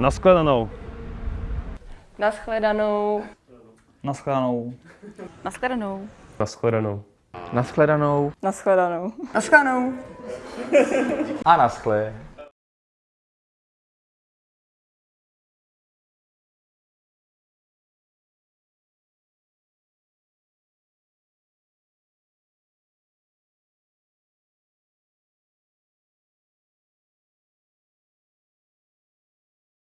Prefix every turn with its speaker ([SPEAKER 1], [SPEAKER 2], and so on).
[SPEAKER 1] Naschledanou.
[SPEAKER 2] Naschledanou.
[SPEAKER 3] Naschledanou.
[SPEAKER 4] Naschledanou.
[SPEAKER 1] Naschledanou.
[SPEAKER 5] Naschledanou.
[SPEAKER 2] Naschledanou.
[SPEAKER 4] Naschledanou.
[SPEAKER 5] A naschle.